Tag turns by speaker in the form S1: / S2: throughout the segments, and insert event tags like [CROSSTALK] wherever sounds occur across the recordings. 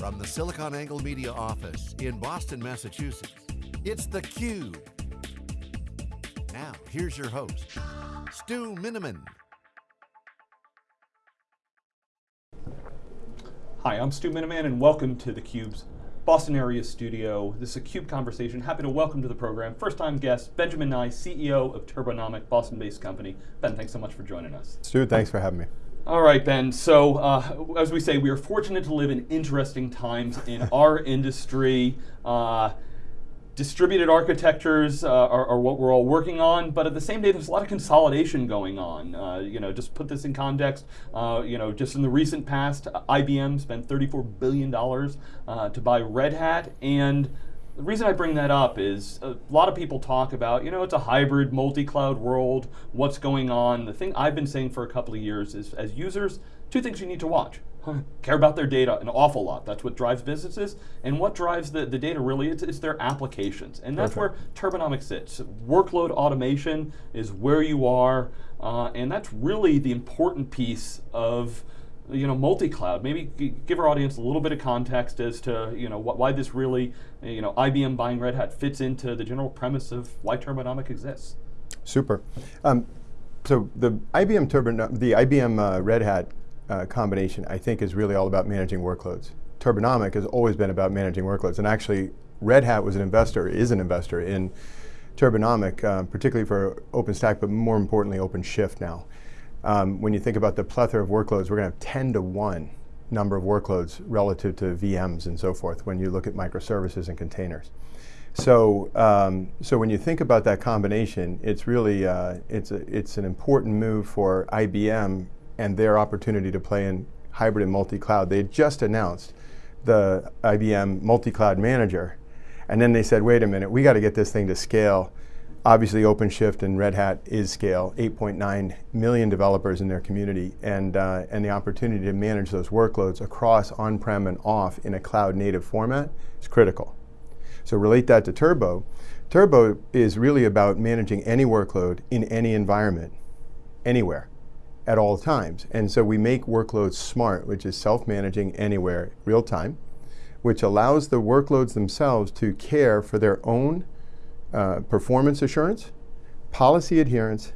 S1: From the SiliconANGLE Media office in Boston, Massachusetts, it's theCUBE. Now, here's your host, Stu Miniman.
S2: Hi, I'm Stu Miniman and welcome to theCUBE's Boston area studio. This is a CUBE conversation. Happy to welcome to the program, first time guest, Benjamin Nye, CEO of Turbonomic, Boston-based company. Ben, thanks so much for joining us.
S3: Stu, thanks for having me.
S2: All right, Ben. So, uh, as we say, we are fortunate to live in interesting times in [LAUGHS] our industry. Uh, distributed architectures uh, are, are, what we're all working on, but at the same day, there's a lot of consolidation going on. Uh, you know, just put this in context. Uh, you know, just in the recent past, IBM spent 34 billion dollars uh, to buy Red Hat, and the reason I bring that up is a lot of people talk about, you know, it's a hybrid multi-cloud world. What's going on? The thing I've been saying for a couple of years is, as users, two things you need to watch [LAUGHS] care about their data an awful lot. That's what drives businesses. And what drives the, the data really, is, it's their applications. And that's where Turbonomic sits. Workload automation is where you are, uh, and that's really the important piece of you know, multi-cloud. Maybe give our audience a little bit of context as to you know wh why this really, you know, IBM buying Red Hat fits into the general premise of why Turbonomic exists.
S3: Super. Um, so the IBM Turbo, the IBM uh, Red Hat uh, combination, I think, is really all about managing workloads. Turbonomic has always been about managing workloads, and actually, Red Hat was an investor, is an investor in Turbonomic, uh, particularly for OpenStack, but more importantly, OpenShift now. Um, when you think about the plethora of workloads, we're going to have 10 to 1 number of workloads relative to VMs and so forth when you look at microservices and containers. So, um, so when you think about that combination, it's really uh, it's a, it's an important move for IBM and their opportunity to play in hybrid and multi-cloud. They just announced the IBM multi-cloud manager, and then they said, wait a minute, we got to get this thing to scale. Obviously, OpenShift and Red Hat is scale, 8.9 million developers in their community, and, uh, and the opportunity to manage those workloads across on-prem and off in a cloud-native format is critical. So relate that to Turbo. Turbo is really about managing any workload in any environment, anywhere at all times. And so we make workloads smart, which is self-managing anywhere, real time, which allows the workloads themselves to care for their own uh, performance assurance, policy adherence,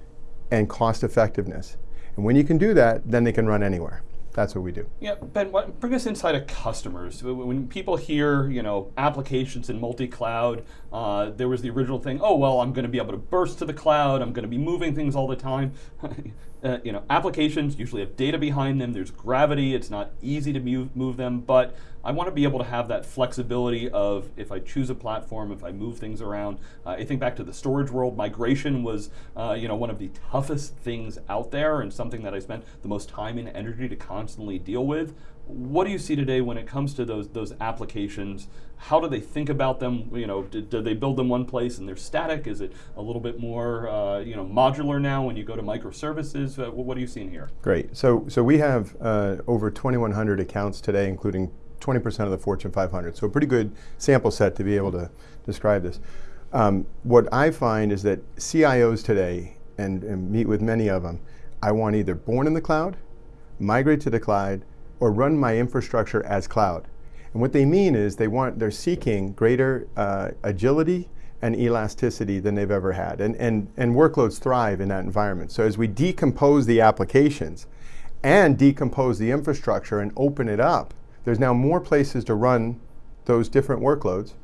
S3: and cost effectiveness. And when you can do that, then they can run anywhere. That's what we do.
S2: Yeah, Ben, what, bring us inside of customers. When people hear, you know, applications in multi-cloud, uh, there was the original thing, oh, well, I'm going to be able to burst to the cloud, I'm going to be moving things all the time. [LAUGHS] uh, you know, applications usually have data behind them, there's gravity, it's not easy to move, move them, but I want to be able to have that flexibility of if I choose a platform, if I move things around. Uh, I think back to the storage world, migration was uh, you know, one of the toughest things out there and something that I spent the most time and energy to constantly deal with. What do you see today when it comes to those those applications? How do they think about them? You know, do, do they build them one place and they're static? Is it a little bit more uh, you know modular now when you go to microservices? Uh, what are you seeing here?
S3: Great. So so we have uh, over 2,100 accounts today, including 20% of the Fortune 500. So a pretty good sample set to be able to describe this. Um, what I find is that CIOs today, and, and, meet with many of them, I want either born in the cloud, migrate to the cloud, or run my infrastructure as cloud. And what they mean is they want, they're seeking greater uh, agility and elasticity than they've ever had. And, and, and workloads thrive in that environment. So as we decompose the applications and decompose the infrastructure and open it up, there's now more places to run those different workloads,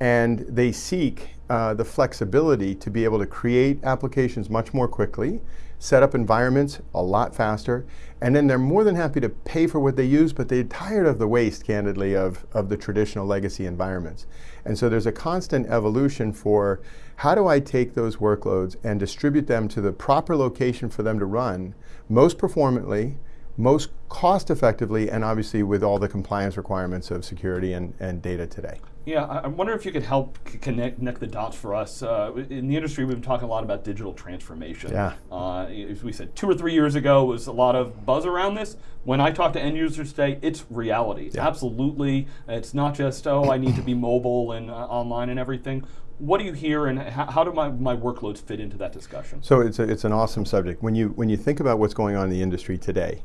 S3: and they seek uh, the flexibility to be able to create applications much more quickly, set up environments a lot faster, and then they're more than happy to pay for what they use, but they're tired of the waste, candidly, of, of the traditional legacy environments. And so there's a constant evolution for how do I take those workloads and distribute them to the proper location for them to run most performantly, most cost effectively and obviously with all the compliance requirements of security and, and data today.
S2: Yeah, I wonder if you could help connect, connect the dots for us. Uh, in the industry, we've been talking a lot about digital transformation.
S3: Yeah.
S2: Uh, as we said, two or three years ago was a lot of buzz around this. When I talk to end users today, it's reality. Yeah. Absolutely. It's not just, oh, I need to be mobile and uh, online and everything. What do you hear and how, do my, my workloads fit into that discussion?
S3: So it's, a, it's an awesome subject. When you, when you think about what's going on in the industry today,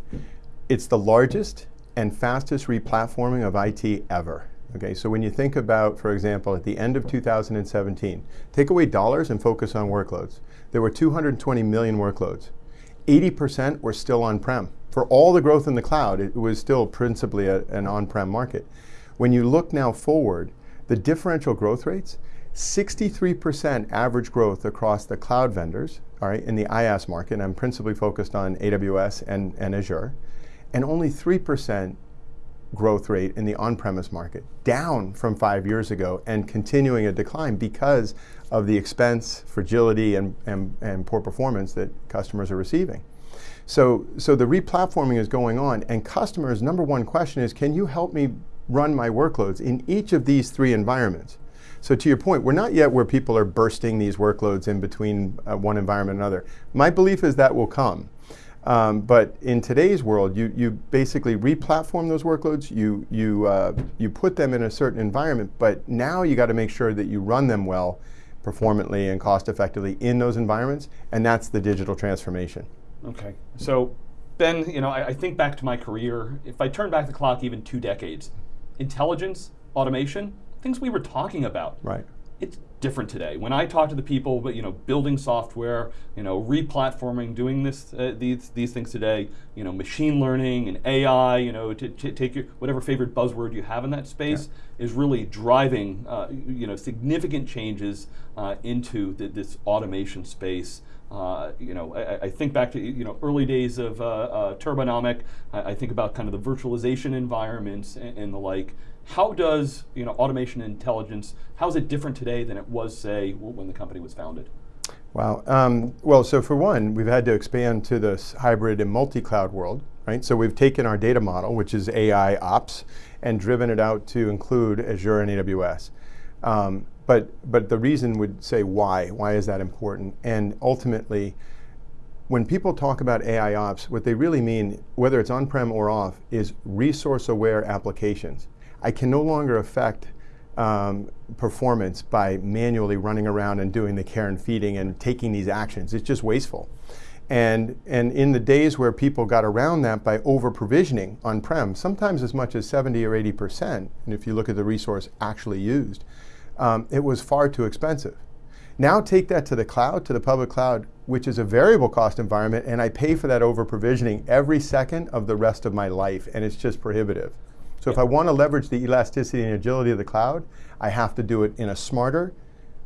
S3: it's the largest and fastest replatforming of IT ever. Okay, so when you think about, for example, at the end of 2017, take away dollars and focus on workloads. There were 220 million workloads. 80% were still on-prem. For all the growth in the cloud, it was still principally a, an on-prem market. When you look now forward, the differential growth rates, 63% average growth across the cloud vendors, all right, in the IaaS market, and I'm principally focused on AWS and, and Azure, and only 3% growth rate in the on-premise market, down from five years ago and continuing a decline because of the expense, fragility, and, and, and poor performance that customers are receiving. So, so the replatforming is going on, and customers' number one question is, can you help me run my workloads in each of these three environments? So to your point, we're not yet where people are bursting these workloads in between uh, one environment and another. My belief is that will come. Um, but in today's world, you, you basically replatform those workloads, you, you, uh, you put them in a certain environment, but now you got to make sure that you run them well, performantly and cost effectively in those environments, and that's the digital transformation.
S2: Okay, so Ben, you know, I, I think back to my career, if I turn back the clock even two decades, intelligence, automation, things we were talking about.
S3: Right.
S2: It's different today. When I talk to the people, but you know, building software, you know, replatforming, doing this, uh, these these things today, you know, machine learning and AI, you know, to, to take your whatever favorite buzzword you have in that space yeah. is really driving, uh, you know, significant changes uh, into the, this automation space. Uh, you know, I, I, think back to you know early days of uh, uh, Turbonomic. I, I, think about kind of the virtualization environments and, and, the like. How does you know automation intelligence? How is it different today than it was, say, when the company was founded?
S3: Wow. Um, well, so for one, we've had to expand to this hybrid and multi-cloud world, right? So we've taken our data model, which is AI ops, and driven it out to include Azure and AWS. Um, but, but the reason would say why. Why is that important? And ultimately, when people talk about AI ops, what they really mean, whether it's on-prem or off, is resource-aware applications. I can no longer affect um, performance by manually running around and doing the care and feeding and taking these actions. It's just wasteful. And, and in the days where people got around that by over provisioning on-prem, sometimes as much as 70 or 80%, and if you look at the resource actually used, um, it was far too expensive. Now take that to the cloud, to the public cloud, which is a variable cost environment, and I pay for that over provisioning every second of the rest of my life, and it's just prohibitive. So if I want to leverage the elasticity and agility of the cloud, I have to do it in a smarter,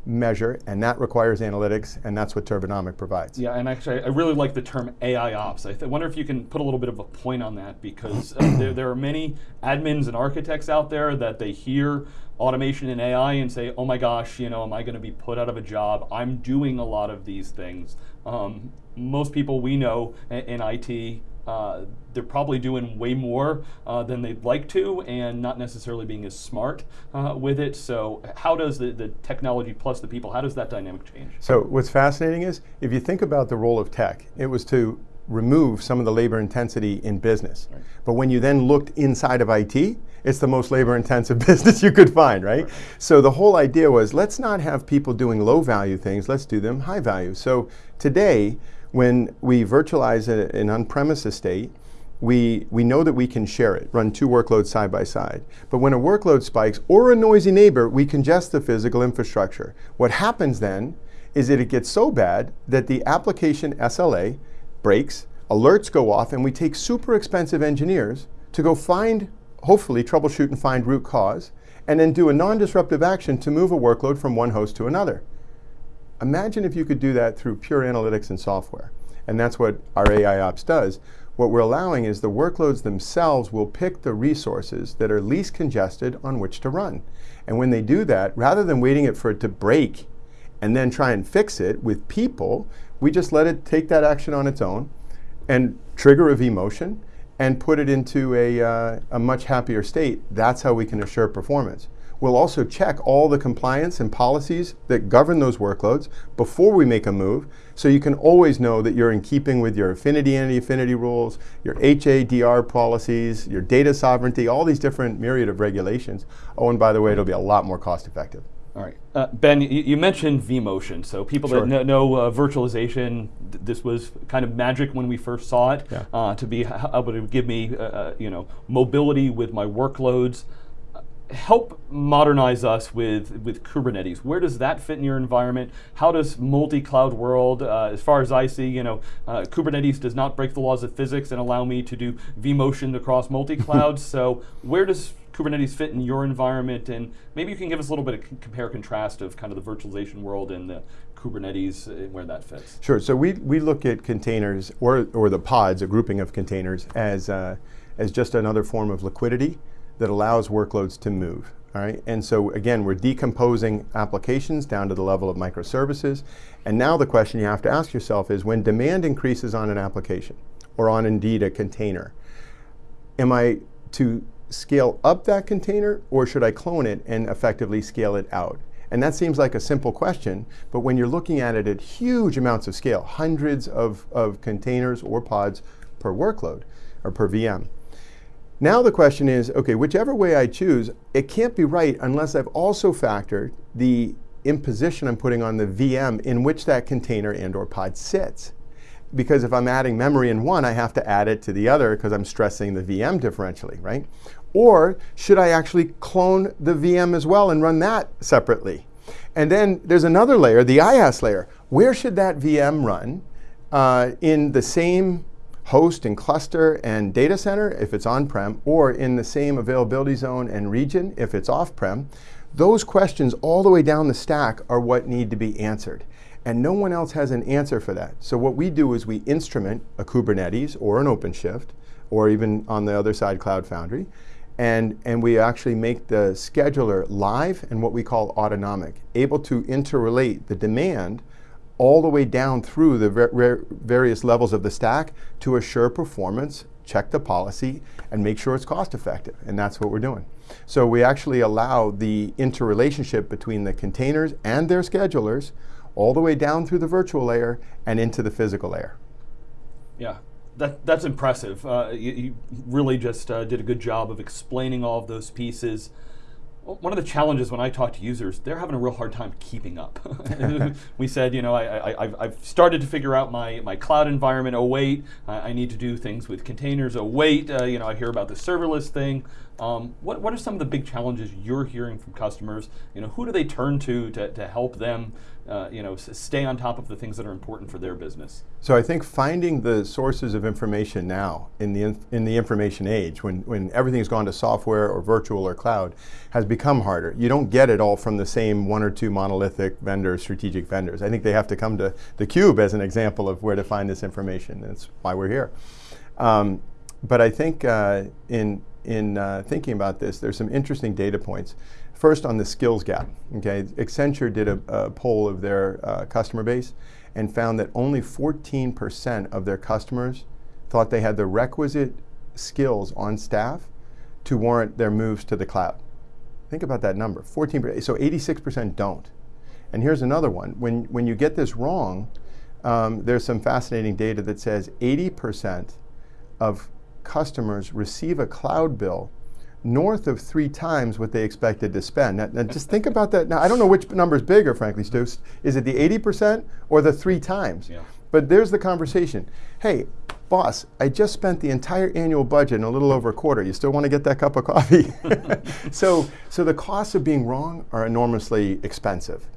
S3: measure, and that requires analytics, and that's what Turbonomic provides.
S2: Yeah, and actually, I really like the term AI ops. I wonder if you can put a little bit of a point on that, because uh, [CLEARS THROAT] there, there are many admins and architects out there that they hear automation and AI and say, oh my gosh, you know, am I going to be put out of a job? I'm doing a lot of these things. Um, most people we know in IT uh, they're probably doing way more uh, than they'd like to and not necessarily being as smart uh, with it. So how does the, the technology plus the people, how does that dynamic change?
S3: So what's fascinating is, if you think about the role of tech, it was to remove some of the labor intensity in business. Right. But when you then looked inside of IT, it's the most labor intensive [LAUGHS] business you could find, right? right? So the whole idea was, let's not have people doing low value things, let's do them high value. So today, when we virtualize a, an on-premise estate, we, we know that we can share it, run two workloads side by side. But when a workload spikes or a noisy neighbor, we congest the physical infrastructure. What happens then is that it gets so bad that the application SLA breaks, alerts go off, and we take super expensive engineers to go find, hopefully troubleshoot and find root cause, and then do a non-disruptive action to move a workload from one host to another. Imagine if you could do that through pure analytics and software. And that's what our AI Ops does. What we're allowing is the workloads themselves will pick the resources that are least congested on which to run. And when they do that, rather than waiting it for it to break and then try and fix it with people, we just let it take that action on its own and trigger a vMotion and put it into a, uh, a much happier state. That's how we can assure performance. We'll also check all the compliance and policies that govern those workloads before we make a move, so you can always know that you're in keeping with your affinity and anti-affinity rules, your HADR policies, your data sovereignty, all these different myriad of regulations. Oh, and by the way, it'll be a lot more cost effective.
S2: All right, uh, Ben, you, you, mentioned vMotion. So people sure. that know, know uh, virtualization, th this was kind of magic when we first saw it.
S3: Yeah.
S2: Uh, to be able to give me, uh, uh, you know, mobility with my workloads. Help modernize us with with Kubernetes. Where does that fit in your environment? How does multi-cloud world, uh, as far as I see, you know, Kubernetes does not break the laws of physics and allow me to do vMotion across multi-clouds. [LAUGHS] so where does Kubernetes fit in your environment? And maybe you can give us a little bit of compare contrast of kind of the virtualization world and the Kubernetes and uh, where that fits.
S3: Sure. So we, we look at containers or, or the pods, a grouping of containers, as, uh, as just another form of liquidity that allows workloads to move. All right, and so again, we're decomposing applications down to the level of microservices. And now the question you have to ask yourself is when demand increases on an application or on indeed a container, am I to scale up that container or should I clone it and effectively scale it out? And that seems like a simple question, but when you're looking at it at huge amounts of scale, hundreds of, of containers or pods per workload or per VM. Now the question is, okay, whichever way I choose, it can't be right unless I've also factored the imposition I'm putting on the VM in which that container and or pod sits because if I'm adding memory in one, I have to add it to the other because I'm stressing the VM differentially, right? Or should I actually clone the VM as well and run that separately? And then there's another layer, the IaaS layer. Where should that VM run uh, in the same host and cluster and data center if it's on-prem, or in the same availability zone and region if it's off-prem? Those questions all the way down the stack are what need to be answered. And no one else has an answer for that. So what we do is we instrument a Kubernetes or an OpenShift, or even on the other side, Cloud Foundry, and, and we actually make the scheduler live and what we call autonomic, able to interrelate the demand all the way down through the ver various levels of the stack to assure performance, check the policy, and make sure it's cost effective. And that's what we're doing. So we actually allow the interrelationship between the containers and their schedulers all the way down through the virtual layer and into the physical layer.
S2: Yeah, that, that's impressive. Uh, you, you, really just uh, did a good job of explaining all of those pieces. One of the challenges when I talk to users, they're having a real hard time keeping up. [LAUGHS] we said, you know, I, I, have started to figure out my, my cloud environment. Oh wait, I need to do things with containers. Oh wait, uh, you know, I hear about the serverless thing. Um, what, what are some of the big challenges you're hearing from customers? You know, who do they turn to to, to help them, uh, you know, stay on top of the things that are important for their business?
S3: So I think finding the sources of information now in the in the information age, when when everything's gone to software or virtual or cloud, has become harder. You don't get it all from the same one or two monolithic vendors, strategic vendors. I think they have to come to the cube as an example of where to find this information. That's why we're here. Um, but I think uh, in in uh, thinking about this, there's some interesting data points. First, on the skills gap. Okay, Accenture did a, a poll of their uh, customer base and found that only 14% of their customers thought they had the requisite skills on staff to warrant their moves to the cloud. Think about that number, 14%. So 86% don't. And here's another one. When, when you get this wrong, um, there's some fascinating data that says 80% of customers receive a cloud bill north of three times what they expected to spend. Now, now just think about that. Now, I don't know which number is bigger, frankly, Stu. Is it the 80% or the three times?
S2: Yeah.
S3: But there's the conversation. Hey, boss, I just spent the entire annual budget in a little over a quarter. You still want to get that cup of coffee? [LAUGHS] so, so the costs of being wrong are enormously expensive.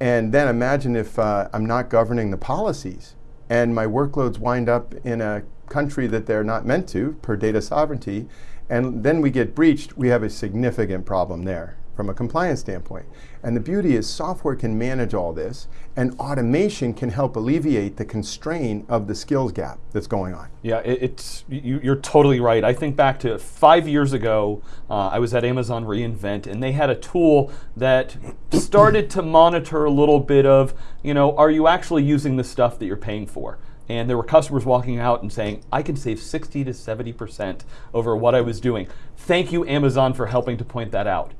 S3: And then imagine if uh, I'm not governing the policies and my workloads wind up in a country that they're not meant to per data sovereignty, and then we get breached, we have a significant problem there from a compliance standpoint. And the beauty is software can manage all this and automation can help alleviate the constraint of the skills gap that's going on.
S2: Yeah, it, it's, you, are totally right. I think back to five years ago, uh, I was at Amazon reInvent and they had a tool that started to monitor a little bit of, you know, are you actually using the stuff that you're paying for? And there were customers walking out and saying, I can save 60 to 70% over what I was doing. Thank you, Amazon, for helping to point that out.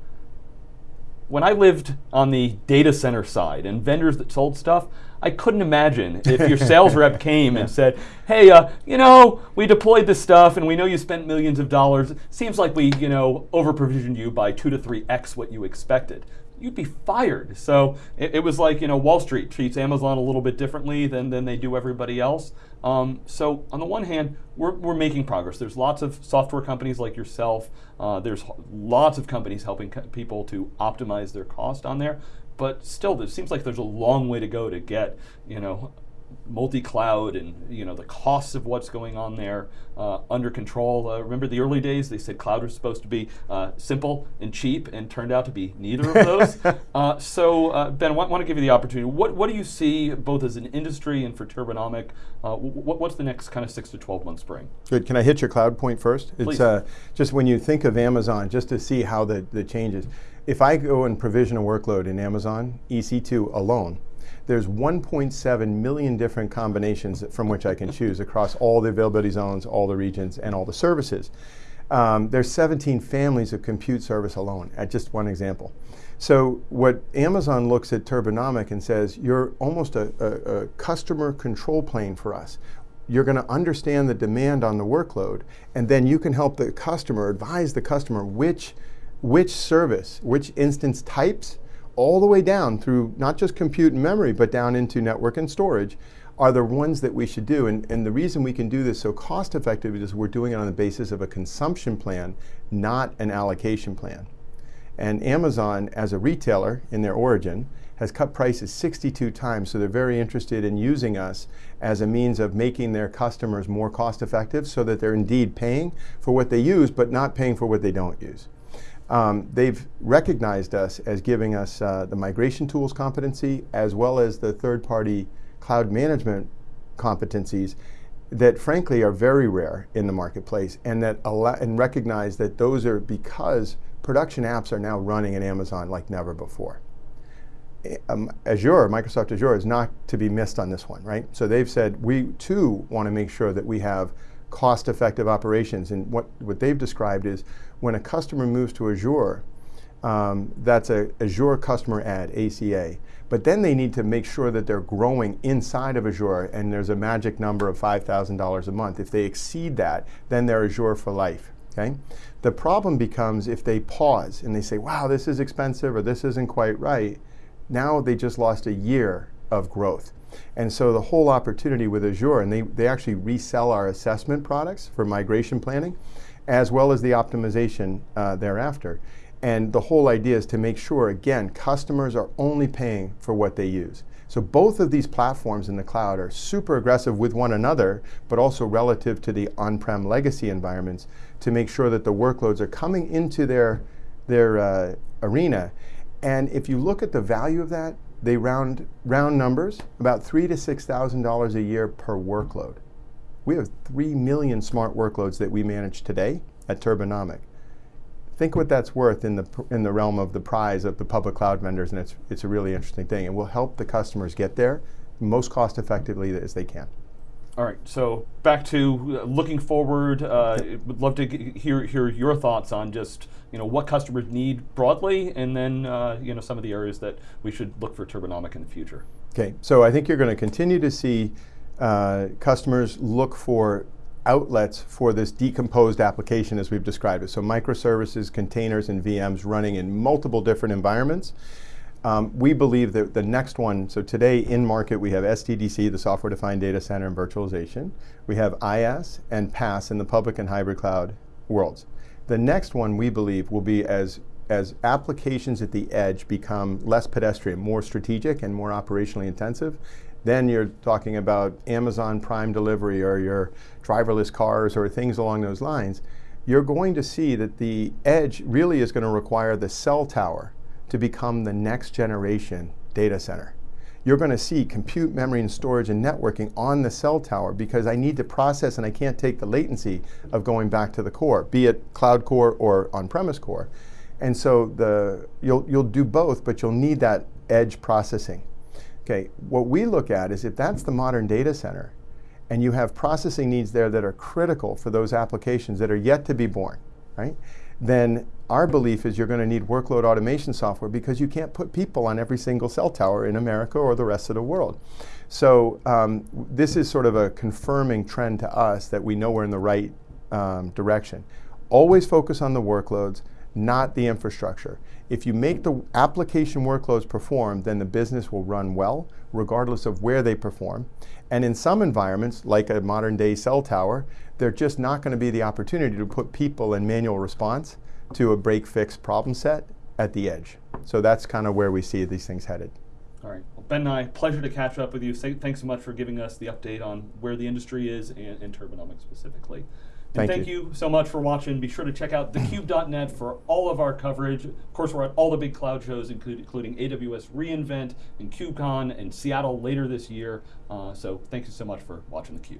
S2: When I lived on the data center side and vendors that sold stuff, I couldn't imagine if your sales rep [LAUGHS] came yeah. and said, hey, uh, you know, we deployed this stuff and we know you spent millions of dollars. Seems like we, you know, over provisioned you by two to three X what you expected. You'd be fired. So it, it, was like, you know, Wall Street treats Amazon a little bit differently than, than they do everybody else. Um, so on the one hand, we're, we're making progress. There's lots of software companies like yourself. Uh, there's lots of companies helping co people to optimize their cost on there. But still, it seems like there's a long way to go to get, you know, multi-cloud and you know the costs of what's going on there uh, under control. Uh, remember the early days? They said cloud was supposed to be uh, simple and cheap, and turned out to be neither of those. [LAUGHS] Uh, so uh, Ben, I want, to give you the opportunity. What what do you see both as an industry and for Turbonomic? Uh, what's the next kind of six to twelve months bring?
S3: Good. Can I hit your cloud point first?
S2: Please.
S3: It's just when you think of Amazon, just to see how the the changes. If I go and provision a workload in Amazon EC2 alone, there's 1.7 million different combinations from which I can choose across all the availability zones, all the regions, and all the services. Um, there's 17 families of compute service alone, at just one example. So what Amazon looks at Turbonomic and says, you're almost a, a, a customer control plane for us. You're going to understand the demand on the workload, and then you can help the customer, advise the customer which, which service, which instance types, all the way down through not just compute and memory, but down into network and storage, are the ones that we should do. And, and the reason we can do this so cost effectively is we're doing it on the basis of a consumption plan, not an allocation plan. And Amazon, as a retailer in their origin, has cut prices 62 times, so they're very interested in using us as a means of making their customers more cost effective so that they're indeed paying for what they use, but not paying for what they don't use. Um, they've recognized us as giving us uh, the migration tools competency as well as the third-party cloud management competencies that frankly are very rare in the marketplace and that and recognize that those are because production apps are now running in Amazon like never before. Um, Azure, Microsoft Azure is not to be missed on this one, right? So they've said we too want to make sure that we have cost-effective operations. And what, what they've described is when a customer moves to Azure, um, that's a Azure customer add, ACA. But then they need to make sure that they're growing inside of Azure and there's a magic number of $5,000 a month. If they exceed that, then they're Azure for life. Okay? The problem becomes if they pause and they say, wow, this is expensive or this isn't quite right, now they just lost a year of growth. And so the whole opportunity with Azure, and they, they actually resell our assessment products for migration planning, as well as the optimization uh, thereafter. And the whole idea is to make sure, again, customers are only paying for what they use. So both of these platforms in the cloud are super aggressive with one another, but also relative to the on-prem legacy environments to make sure that the workloads are coming into their, their uh, arena. And if you look at the value of that, they round, round numbers, about three to $6,000 a year per workload. We have 3 million smart workloads that we manage today at Turbonomic. Think what that's worth in the, in the realm of the prize of the public cloud vendors, and it's, it's a really interesting thing. And we'll help the customers get there most cost effectively as they can.
S2: All right, so back to uh, looking forward. Uh, would love to hear hear your thoughts on just you know what customers need broadly, and then uh, you know some of the areas that we should look for Turbonomic in the future.
S3: Okay, so I think you're going to continue to see uh, customers look for outlets for this decomposed application as we've described it. So microservices, containers, and VMs running in multiple different environments. Um, we believe that the next one, so today in market we have SDDC, the Software Defined Data Center and Virtualization. We have IaaS and PaaS in the public and hybrid cloud worlds. The next one we believe will be as, as applications at the edge become less pedestrian, more strategic and more operationally intensive, then you're talking about Amazon Prime Delivery or your driverless cars or things along those lines. You're going to see that the edge really is going to require the cell tower to become the next generation data center. You're going to see compute, memory, and storage and networking on the cell tower because I need to process and I can't take the latency of going back to the core, be it cloud core or on-premise core. And so the, you'll, you'll do both, but you'll need that edge processing. Okay, what we look at is if that's the modern data center, and you have processing needs there that are critical for those applications that are yet to be born, right? Then our belief is you're going to need workload automation software because you can't put people on every single cell tower in America or the rest of the world. So um, this is sort of a confirming trend to us that we know we're in the right um, direction. Always focus on the workloads, not the infrastructure. If you make the application workloads perform, then the business will run well, regardless of where they perform. And in some environments, like a modern day cell tower, they're just not going to be the opportunity to put people in manual response to a break fix problem set at the edge. So that's kind of where we see these things headed.
S2: All right. Well, Ben Nye, pleasure to catch up with you. Thanks so much for giving us the update on where the industry is and, and Turbonomics specifically. And
S3: Thank
S2: thank
S3: you.
S2: you. so much for watching. Be sure to check out thecube.net for all of our coverage. Of course, we're at all the big cloud shows, including AWS reInvent and KubeCon and Seattle later this year. Uh, so thank you so much for watching theCUBE.